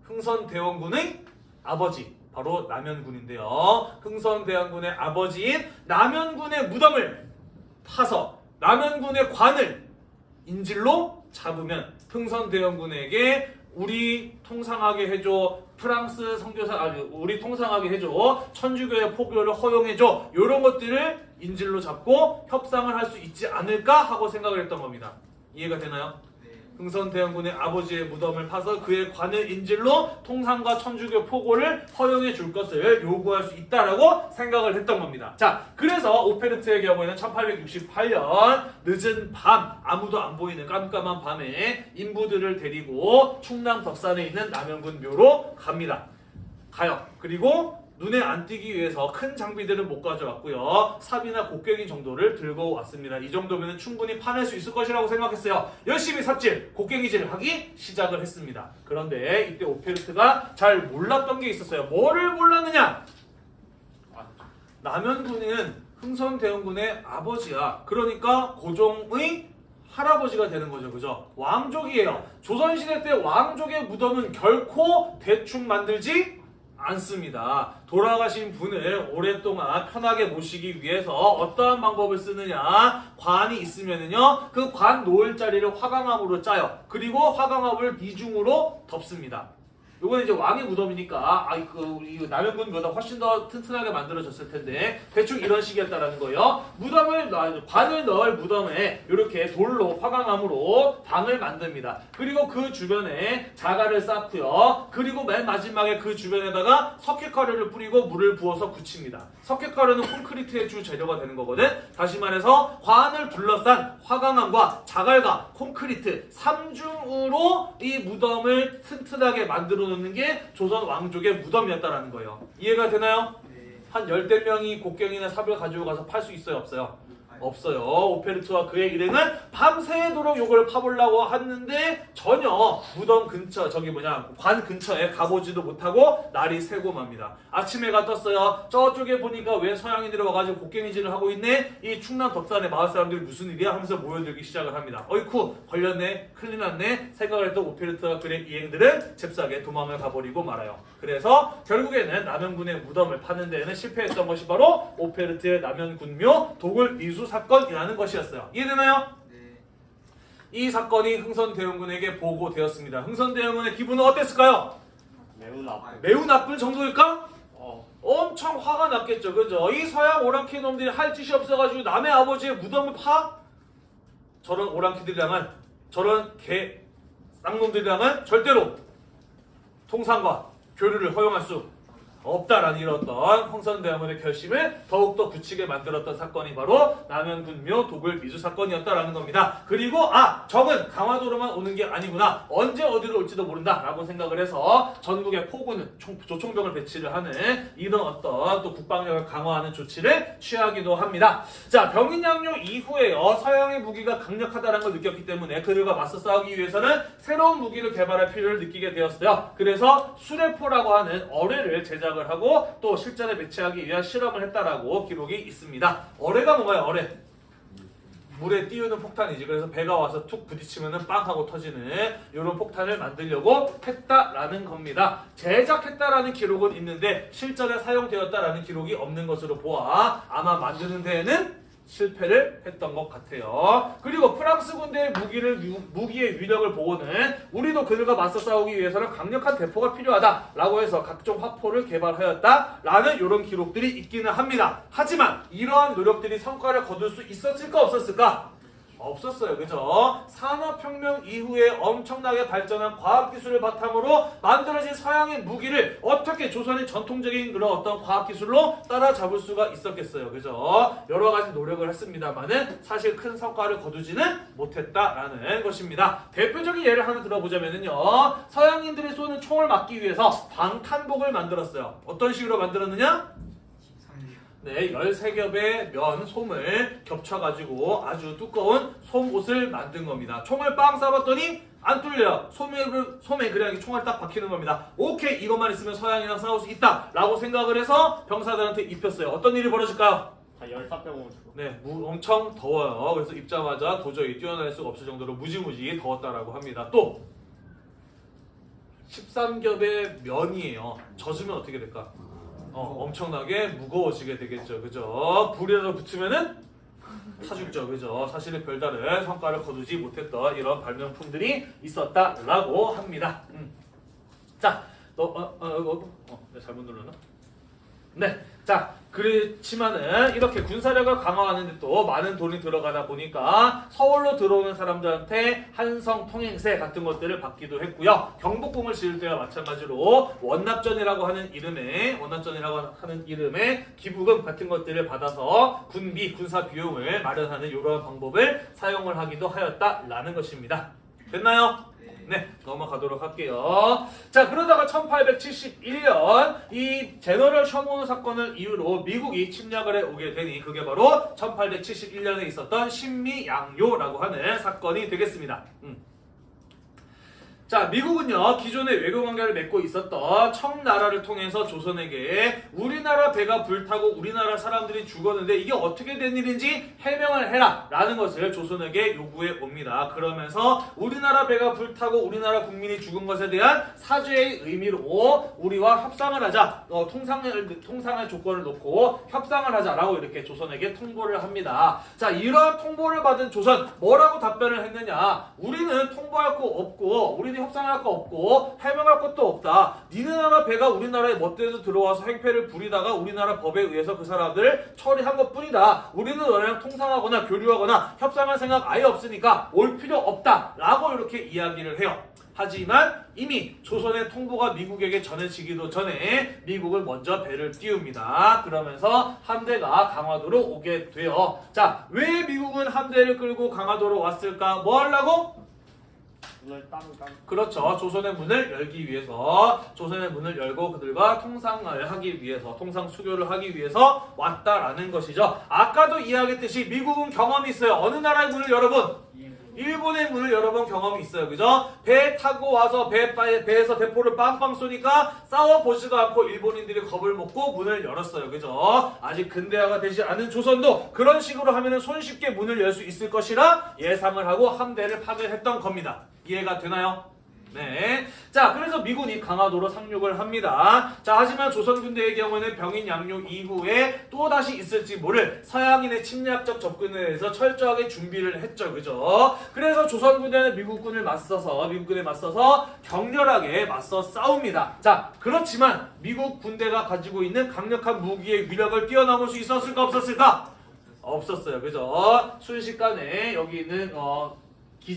흥선대원군의 아버지 바로 남현군인데요. 흥선대원군의 아버지인 남현군의 무덤을 파서 남현군의 관을 인질로 잡으면 흥선대원군에게 우리 통상하게 해줘 프랑스 선교사 아니 우리 통상하게 해줘 천주교의 포교를 허용해줘 이런 것들을 인질로 잡고 협상을 할 수 있지 않을까 하고 생각을 했던 겁니다. 이해가 되나요? 흥선대원군의 아버지의 무덤을 파서 그의 관을 인질로 통상과 천주교 포고를 허용해 줄 것을 요구할 수 있다라고 생각을 했던 겁니다. 자, 그래서 오페르트의 경우에는 1868년 늦은 밤 아무도 안 보이는 깜깜한 밤에 인부들을 데리고 충남 덕산에 있는 남영군 묘로 갑니다. 가요. 그리고 눈에 안 띄기 위해서 큰 장비들은 못 가져왔고요. 삽이나 곡괭이 정도를 들고 왔습니다. 이 정도면 충분히 파낼 수 있을 것이라고 생각했어요. 열심히 삽질, 곡괭이질을 하기 시작을 했습니다. 그런데 이때 오페르트가 잘 몰랐던 게 있었어요. 뭐를 몰랐느냐? 남현군은 흥선대원군의 아버지야. 그러니까 고종의 할아버지가 되는 거죠. 그죠? 왕족이에요. 조선시대 때 왕족의 무덤은 결코 대충 만들지 않습니다. 돌아가신 분을 오랫동안 편하게 모시기 위해서 어떠한 방법을 쓰느냐? 관이 있으면은요, 그 관 놓을 자리를 화강암으로 짜요. 그리고 화강암을 이중으로 덮습니다. 요거는 이제 왕의 무덤이니까 아이 그 우리 남현군보다 훨씬 더 튼튼하게 만들어졌을 텐데 대충 이런 식이었다라는 거예요. 무덤을 넣- 관을 넣을 무덤에 이렇게 돌로 화강암으로 방을 만듭니다. 그리고 그 주변에 자갈을 쌓고요. 그리고 맨 마지막에 그 주변에다가 석회가루를 뿌리고 물을 부어서 굳힙니다. 석회가루는 콘크리트의 주 재료가 되는 거거든. 다시 말해서 관을 둘러싼 화강암과 자갈과 콘크리트 삼중으로 이 무덤을 튼튼하게 만들어 놓는 게 조선 왕족의 무덤이었다라는 거예요. 이해가 되나요? 한 열댓 명이 곡괭이나 삽을 가지고 가서 팔 수 있어요, 없어요? 없어요. 오페르트와 그의 일행은 밤새도록 욕을 파보려고 했는데 전혀 무덤 근처 저기 뭐냐 관 근처에 가보지도 못하고 날이 새고 맙니다. 아침에 가 떴어요. 저쪽에 보니까 왜 서양인들이 와가지고 곡괭이질을 하고 있네? 이 충남 덕산의 마을 사람들이 무슨 일이야? 하면서 모여들기 시작을 합니다. 어이쿠 걸렸네 큰일 났네 생각을 했던 오페르트와 그의 이행들은 잽싸게 도망을 가버리고 말아요. 그래서 결국에는 남현군의 무덤을 파는 데에는 실패했던 것이 바로 오페르트의 남현군묘 도굴 미수 사건이라는 것이었어요. 이해되나요? 네. 이 사건이 흥선대원군에게 보고되었습니다. 흥선대원군의 기분은 어땠을까요? 매우 나쁜. 매우 나쁜 정도일까? 어. 엄청 화가 났겠죠. 그죠? 이 서양 오랑캐 놈들이 할 짓이 없어가지고 남의 아버지의 무덤을 파? 저런 오랑캐들이랑은 저런 개 쌍놈들이랑은 절대로 통상과 교류를 허용할 수 없다라는 이런 어떤 황선대원의 결심을 더욱더 굳히게 만들었던 사건이 바로 남현군묘 도굴 미수 사건이었다라는 겁니다. 그리고 아 적은 강화도로만 오는 게 아니구나 언제 어디로 올지도 모른다라고 생각을 해서 전국에 포구는 총- 조총병을 배치를 하는 이런 어떤 또 국방력을 강화하는 조치를 취하기도 합니다. 자 병인양요 이후에요 서양의 무기가 강력하다는 걸 느꼈기 때문에 그들과 맞서 싸우기 위해서는 새로운 무기를 개발할 필요를 느끼게 되었어요. 그래서 수레포라고 하는 어뢰를 제작 을 하고 또 실전에 배치하기 위한 실험을 했다라고 기록이 있습니다. 어뢰가 뭔가요? 어뢰. 물에 띄우는 폭탄이지. 그래서 배가 와서 툭 부딪히면은 빵 하고 터지는 이런 폭탄을 만들려고 했다라는 겁니다. 제작했다라는 기록은 있는데 실전에 사용되었다라는 기록이 없는 것으로 보아 아마 만드는 데에는 실패를 했던 것 같아요. 그리고 프랑스 군대의 무기를 유- 무기의 위력을 보고는 우리도 그들과 맞서 싸우기 위해서는 강력한 대포가 필요하다라고 해서 각종 화포를 개발하였다라는 이런 기록들이 있기는 합니다. 하지만 이러한 노력들이 성과를 거둘 수 있었을까 없었을까? 없었어요. 그죠? 산업혁명 이후에 엄청나게 발전한 과학기술을 바탕으로 만들어진 서양의 무기를 어떻게 조선의 전통적인 그런 어떤 과학기술로 따라잡을 수가 있었겠어요. 그죠? 여러 가지 노력을 했습니다만은 사실 큰 성과를 거두지는 못했다라는 것입니다. 대표적인 예를 하나 들어보자면요. 서양인들이 쏘는 총을 막기 위해서 방탄복을 만들었어요. 어떤 식으로 만들었느냐? 13년. 네, 13겹의 면, 솜을 겹쳐가지고 아주 두꺼운 솜옷을 만든 겁니다. 총을 빵 쏴봤더니 안 뚫려요. 솜에, 솜에 그냥 이렇게 총알 딱 박히는 겁니다. 오케이, 이것만 있으면 서양이랑 싸울 수 있다. 라고 생각을 해서 병사들한테 입혔어요. 어떤 일이 벌어질까요? 다 열사병으로 죽어. 네, 무- 엄청 더워요. 그래서 입자마자 도저히 뛰어날 수가 없을 정도로 무지무지 더웠다라고 합니다. 또 13겹의 면이에요. 젖으면 어떻게 될까? 어, 엄청나게 무거워지게 되겠죠. 그죠? 불에다 붙으면은 타 죽죠. 그죠? 사실은 별다른 성과를 거두지 못했던 이런 발명품들이 있었다라고 합니다. 음. 자, 너, 어, 어, 어, 어, 내가 잘못 눌렀나? 네. 자, 그렇지만은 이렇게 군사력을 강화하는데 또 많은 돈이 들어가다 보니까 서울로 들어오는 사람들한테 한성 통행세 같은 것들을 받기도 했고요. 경복궁을 지을 때와 마찬가지로 원납전이라고 하는 이름의 원납전이라고 하는 이름의 기부금 같은 것들을 받아서 군비 군사 비용을 마련하는 이러한 방법을 사용을 하기도 하였다라는 것입니다. 됐나요? 네. 네, 넘어가도록 할게요. 자, 그러다가 1871년 이 제너럴 셔몬 사건을 이유로 미국이 침략을 해 오게 되니 그게 바로 1871년에 있었던 신미양요라고 하는 사건이 되겠습니다. 음. 자, 미국은요, 기존의 외교 관계를 맺고 있었던 청나라를 통해서 조선에게 우리나라 배가 불타고 우리나라 사람들이 죽었는데 이게 어떻게 된 일인지 해명을 해라 라는 것을 조선에게 요구해 옵니다. 그러면서 우리나라 배가 불타고 우리나라 국민이 죽은 것에 대한 사죄의 의미로 우리와 협상을 하자, 어, 통상을, 통상의 조건을 놓고 협상을 하자라고 이렇게 조선에게 통보를 합니다. 자, 이러한 통보를 받은 조선, 뭐라고 답변을 했느냐? 우리는 통보할 거 없고, 우리는 협상할 거 없고, 해명할 것도 없다. 니네 나라 배가 우리나라에 멋대로 들어와서 행패를 부리다가 우리나라 법에 의해서 그 사람들을 처리한 것 뿐이다. 우리는 너네랑 통상하거나 교류하거나 협상할 생각 아예 없으니까 올 필요 없다. 라고 이렇게 이야기를 해요. 하지만 이미 조선의 통보가 미국에게 전해지기도 전에 미국은 먼저 배를 띄웁니다. 그러면서 함대가 강화도로 오게 돼요. 자, 왜 미국은 함대를 끌고 강화도로 왔을까? 뭐 하려고? 문을 땀땀 그렇죠. 조선의 문을 열기 위해서 조선의 문을 열고 그들과 통상을 하기 위해서 통상 수교를 하기 위해서 왔다라는 것이죠. 아까도 이야기했듯이 미국은 경험이 있어요. 어느 나라의 문을 여러분? 일본의 문을 열어본 경험이 있어요. 그죠? 배 타고 와서 배, 배에서 대포를 빵빵 쏘니까 싸워보지도 않고 일본인들이 겁을 먹고 문을 열었어요. 그죠? 아직 근대화가 되지 않은 조선도 그런 식으로 하면 손쉽게 문을 열 수 있을 것이라 예상을 하고 함대를 파견했던 겁니다. 이해가 되나요? 네. 자, 그래서 미군이 강화도로 상륙을 합니다. 자, 하지만 조선 군대의 경우는 병인 양육 이후에 또 다시 있을지 모를 서양인의 침략적 접근에 대해서 철저하게 준비를 했죠. 그죠? 그래서 조선 군대는 미국군을 맞서서 미국군에 맞서서 격렬하게 맞서 싸웁니다. 자, 그렇지만 미국 군대가 가지고 있는 강력한 무기의 위력을 뛰어넘을 수 있었을까 없었을까? 없었어요. 그죠? 순식간에 여기 있는 어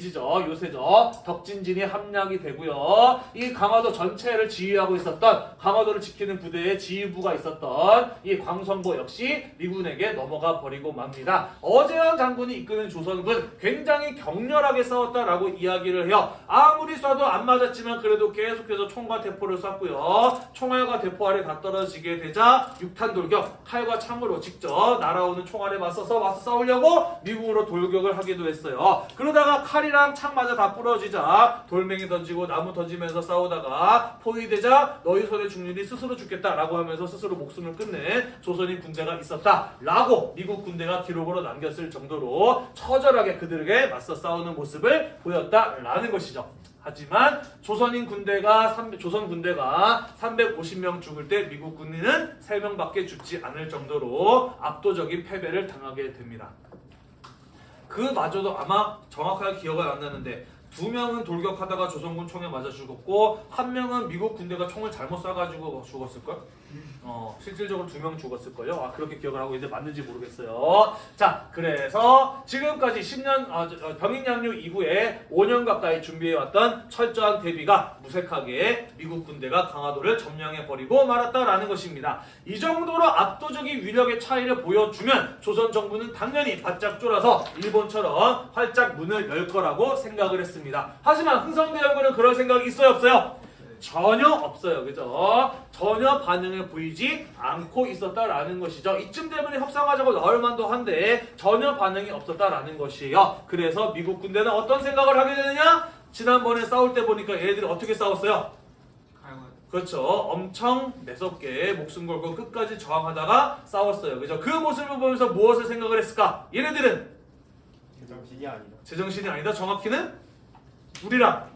기지죠. 요새죠. 덕진진이 함락이 되고요. 이 강화도 전체를 지휘하고 있었던 강화도를 지키는 부대의 지휘부가 있었던 이 광성보 역시 미군에게 넘어가 버리고 맙니다. 어제영 장군이 이끄는 조선군 굉장히 격렬하게 싸웠다라고 이야기를 해요. 아무리 쏴도 안 맞았지만 그래도 계속해서 총과 대포를 쐈고요. 총알과 대포 알에 다 떨어지게 되자 육탄 돌격, 칼과 창으로 직접 날아오는 총알에 맞서서 맞서 싸우려고 미국으로 돌격을 하기도 했어요. 그러다가 칼 이랑 창마저 다 부러지자 돌멩이 던지고 나무 던지면서 싸우다가 포위되자 너희 손에 일이 스스로 죽겠다라고 하면서 스스로 목숨을 끊는 조선인 군대가 있었다라고 미국 군대가 기록으로 남겼을 정도로 처절하게 그들에게 맞서 싸우는 모습을 보였다라는 것이죠. 하지만 조선인 군대가 삼- 조선 군대가 350명 죽을 때 미국 군인은 3명밖에 죽지 않을 정도로 압도적인 패배를 당하게 됩니다. 그마저도 아마 정확하게 기억은 안 나는데 두 명은 돌격하다가 조선군 총에 맞아 죽었고 한 명은 미국 군대가 총을 잘못 쏴가지고 죽었을걸? 어 실질적으로 두 명 죽었을걸요? 아 그렇게 기억을 하고 있는데 맞는지 모르겠어요. 자 그래서 지금까지 10년 어, 저, 어, 병인 양육 이후에 5년 가까이 준비해왔던 철저한 대비가 무색하게 미국 군대가 강화도를 점령해 버리고 말았다라는 것입니다. 이 정도로 압도적인 위력의 차이를 보여주면 조선 정부는 당연히 바짝 쫄아서 일본처럼 활짝 문을 열 거라고 생각을 했습니다. 하지만 흥성대원군은 그럴 생각이 있어요 없어요? 전혀 없어요. 그죠? 전혀 반응을 보이지 않고 있었다라는 것이죠. 이쯤 되면 협상하자고 나올 만도 한데 전혀 반응이 없었다라는 것이에요. 그래서 미국 군대는 어떤 생각을 하게 되느냐? 지난번에 싸울 때 보니까 얘네들이 어떻게 싸웠어요? 그렇죠. 엄청 매섭게 목숨 걸고 끝까지 저항하다가 싸웠어요. 그죠? 그 모습을 보면서 무엇을 생각을 했을까? 얘네들은 제정신이 아니다 제정신이 아니다. 정확히는 우리랑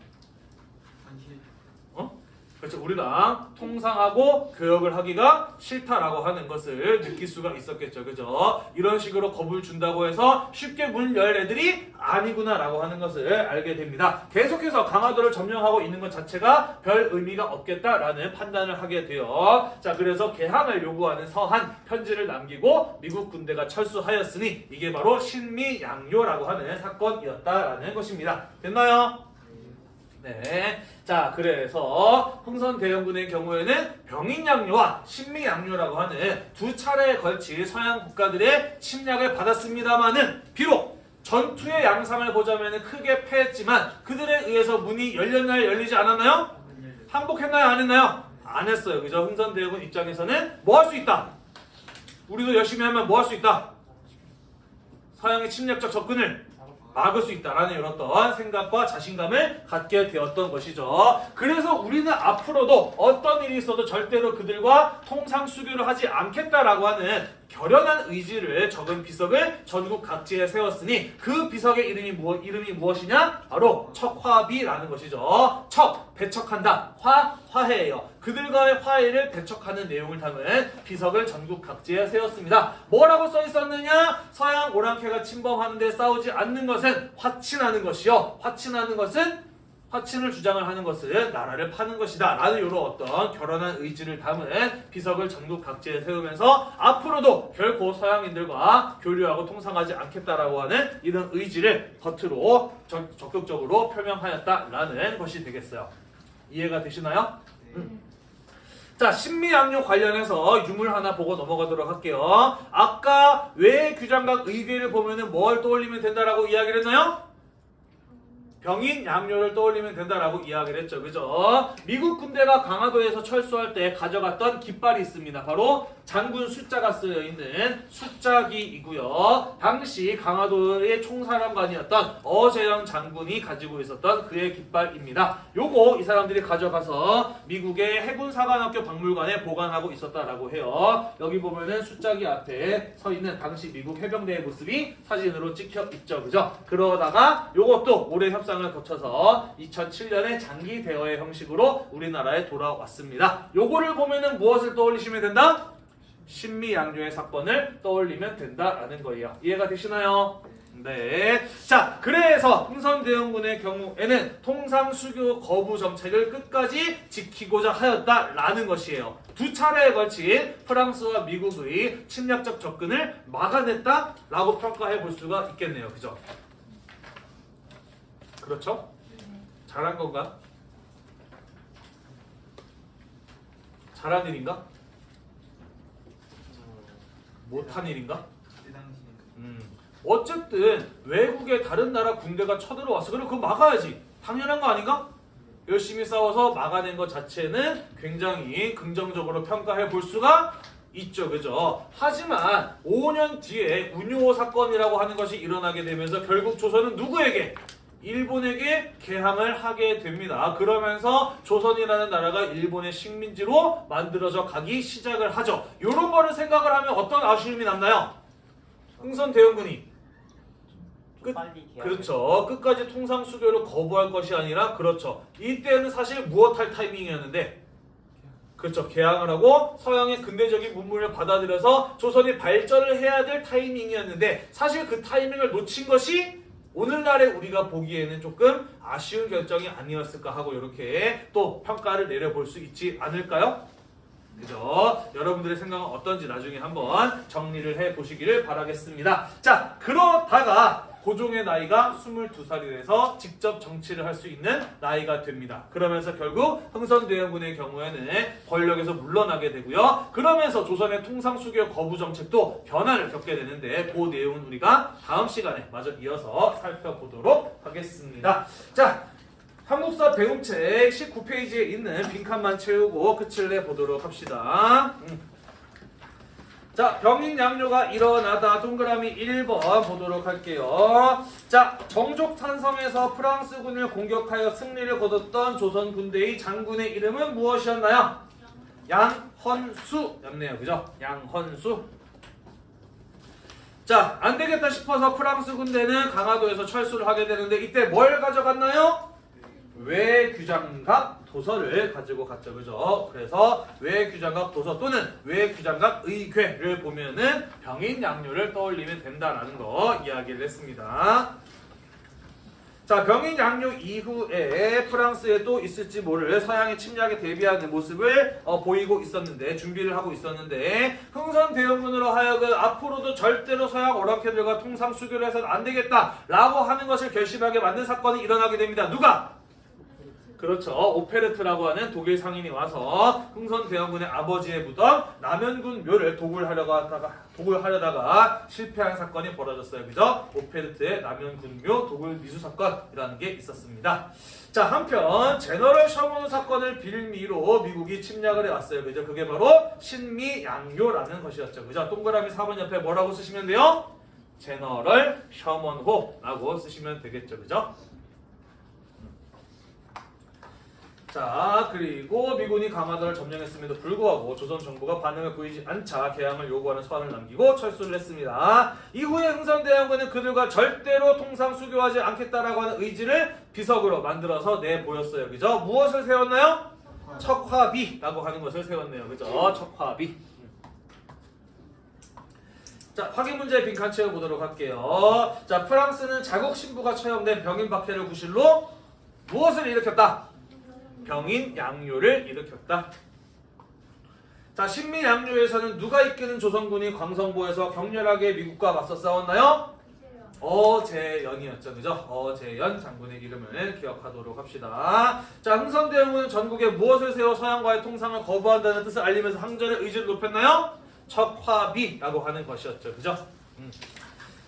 그렇죠. 우리랑 통상하고 교역을 하기가 싫다라고 하는 것을 느낄 수가 있었겠죠. 그죠? 이런 식으로 겁을 준다고 해서 쉽게 문열 애들이 아니구나라고 하는 것을 알게 됩니다. 계속해서 강화도를 점령하고 있는 것 자체가 별 의미가 없겠다라는 판단을 하게 돼요. 자, 그래서 개항을 요구하는 서한 편지를 남기고 미국 군대가 철수하였으니 이게 바로 신미양요라고 하는 사건이었다라는 것입니다. 됐나요? 네. 자, 그래서 흥선대원군의 경우에는 병인양요와 신미양요라고 하는 두 차례에 걸친 서양 국가들의 침략을 받았습니다만은 비록 전투의 양상을 보자면 크게 패했지만 그들에 의해서 문이 열렸나요? 열리지 않았나요? 항복했나요? 안 했나요? 안 했어요. 그죠? 흥선대원군 입장에서는 뭐 할 수 있다? 우리도 열심히 하면 뭐 할 수 있다? 서양의 침략적 접근을 막을 수 있다라는 이런 어떤 생각과 자신감을 갖게 되었던 것이죠. 그래서 우리는 앞으로도 어떤 일이 있어도 절대로 그들과 통상 수교를 하지 않겠다라고 하는 결연한 의지를 적은 비석을 전국 각지에 세웠으니 그 비석의 이름이 무엇 이름이 무엇이냐? 바로 척화비라는 것이죠. 척 배척한다. 화 화해예요. 그들과의 화해를 배척하는 내용을 담은 비석을 전국 각지에 세웠습니다. 뭐라고 써 있었느냐? 서양 오랑캐가 침범하는데 싸우지 않는 것은 화친하는 것이요. 화친하는 것은 화친을 주장을 하는 것은 나라를 파는 것이다. 라는 이런 어떤 결연한 의지를 담은 비석을 전국 각지에 세우면서 앞으로도 결코 서양인들과 교류하고 통상하지 않겠다라고 하는 이런 의지를 겉으로 적, 적극적으로 표명하였다라는 것이 되겠어요. 이해가 되시나요? 음. 자, 신미양요 관련해서 유물 하나 보고 넘어가도록 할게요. 아까 외 규장각 의궤를 보면 은 뭘 떠올리면 된다라고 이야기를 했나요? 병인 양요를 떠올리면 된다라고 이야기를 했죠. 그죠? 미국 군대가 강화도에서 철수할 때 가져갔던 깃발이 있습니다. 바로 장군 숫자가 쓰여 있는 숫자기이고요. 당시 강화도의 총사령관이었던 어재영 장군이 가지고 있었던 그의 깃발입니다. 요거 이 사람들이 가져가서 미국의 해군 사관학교 박물관에 보관하고 있었다라고 해요. 여기 보면은 숫자기 앞에 서 있는 당시 미국 해병대의 모습이 사진으로 찍혀 있죠. 그죠? 그러다가 요것도 오랜 협상 을 거쳐서 2007년에 장기 대여의 형식으로 우리나라에 돌아왔습니다. 요거를 보면은 무엇을 떠올리시면 된다? 신미양요의 사건을 떠올리면 된다라는 거예요. 이해가 되시나요? 네. 자, 그래서 흥선대원군의 경우에는 통상 수교 거부 정책을 끝까지 지키고자 하였다라는 것이에요. 두 차례에 걸친 프랑스와 미국의 침략적 접근을 막아냈다라고 평가해 볼 수가 있겠네요. 그죠? 그렇죠? 잘한 건가? 잘한 일인가? 못한 일인가? 음. 어쨌든 외국의 다른 나라 군대가 쳐들어왔어. 그럼 그거 막아야지. 당연한 거 아닌가? 열심히 싸워서 막아낸 것 자체는 굉장히 긍정적으로 평가해 볼 수가 있죠. 그죠? 하지만 5년 뒤에 운요 사건이라고 하는 것이 일어나게 되면서 결국 조선은 누구에게? 일본에게 개항을 하게 됩니다. 그러면서 조선이라는 나라가 일본의 식민지로 만들어져 가기 시작을 하죠. 이런 거를 생각을 하면 어떤 아쉬움이 남나요? 흥선 대원군이 좀 끝- 그렇죠. 끝까지 통상 수교를 거부할 것이 아니라 그렇죠. 이때는 사실 무엇할 타이밍이었는데 그렇죠. 개항을 하고 서양의 근대적인 문물을 받아들여서 조선이 발전을 해야 될 타이밍이었는데 사실 그 타이밍을 놓친 것이 오늘날에 우리가 보기에는 조금 아쉬운 결정이 아니었을까 하고 이렇게 또 평가를 내려볼 수 있지 않을까요? 그죠? 여러분들의 생각은 어떤지 나중에 한번 정리를 해 보시기를 바라겠습니다. 자, 그러다가 고종의 나이가 22살이 돼서 직접 정치를 할 수 있는 나이가 됩니다. 그러면서 결국 흥선대원군의 경우에는 권력에서 물러나게 되고요. 그러면서 조선의 통상수교 거부 정책도 변화를 겪게 되는데 그 내용은 우리가 다음 시간에 마저 이어서 살펴보도록 하겠습니다. 자, 한국사 배움책 19페이지에 있는 빈칸만 채우고 끝을 내보도록 합시다. 음. 자, 병인 양요가 일어나다 동그라미 1번 보도록 할게요. 자, 정족탄섬에서 프랑스군을 공격하여 승리를 거뒀던 조선 군대의 장군의 이름은 무엇이었나요? 양헌수였네요. 그죠? 양헌수. 자, 안 되겠다 싶어서 프랑스 군대는 강화도에서 철수를 하게 되는데 이때 뭘 가져갔나요? 외규장각 도서를 가지고 갔죠. 그죠? 그래서 외규장각 도서 또는 외규장각 의궤를 보면은 병인 양요를 떠올리면 된다라는 거 이야기를 했습니다. 자, 병인 양요 이후에 프랑스에 또 있을지 모를 서양의 침략에 대비하는 모습을 어, 보이고 있었는데 준비를 하고 있었는데 흥선 대원군으로 하여금 앞으로도 절대로 서양 오랑캐들과 통상 수교를 해서는 안 되겠다라고 하는 것을 결심하게 만든 사건이 일어나게 됩니다. 누가? 그렇죠. 오페르트라고 하는 독일 상인이 와서 흥선 대원군의 아버지의 무덤 남현군 묘를 도굴하려고 하다가 도굴하려다가 실패한 사건이 벌어졌어요. 그죠? 오페르트의 남현군 묘 도굴 미수 사건이라는 게 있었습니다. 자, 한편 제너럴 셔먼 사건을 빌미로 미국이 침략을 해 왔어요. 그죠? 그게 바로 신미 양요라는 것이었죠. 그죠? 동그라미 4번 옆에 뭐라고 쓰시면 돼요? 제너럴 셔먼호라고 쓰시면 되겠죠. 그죠? 자 그리고 미군이 강화도를 점령했음에도 불구하고 조선 정부가 반응을 보이지 않자 개항을 요구하는 서한을 남기고 철수를 했습니다. 이후에 흥선대원군은 그들과 절대로 통상 수교하지 않겠다라고 하는 의지를 비석으로 만들어서 내보였어요. 그죠? 무엇을 세웠나요? 척화비라고 하는 것을 세웠네요. 그죠? 척화비. 자, 확인 문제 빈칸 채워보도록 할게요. 자, 프랑스는 자국 신부가 처형된 병인 박해를 구실로 무엇을 일으켰다? 병인 양요를 일으켰다. 자, 신미 양요에서는 누가 이끄는 조선군이 광성보에서 격렬하게 미국과 맞서 싸웠나요? 어재연이었죠, 그죠? 어재연 장군의 이름을 기억하도록 합시다. 자, 흥선대원군은 전국에 무엇을 세워 서양과의 통상을 거부한다는 뜻을 알리면서 항전의 의지를 높였나요? 척화비라고 하는 것이었죠, 그죠? 음.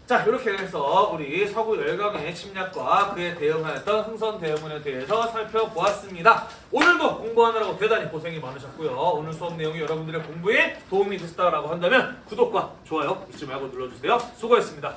자 이렇게 해서 우리 서구 열강의 침략과 그에 대응하였던 흥선 대응문에 대해서 살펴보았습니다. 오늘도 공부하느라고 대단히 고생이 많으셨고요. 오늘 수업 내용이 여러분들의 공부에 도움이 됐다라고 한다면 구독과 좋아요 잊지 말고 눌러주세요. 수고했습니다.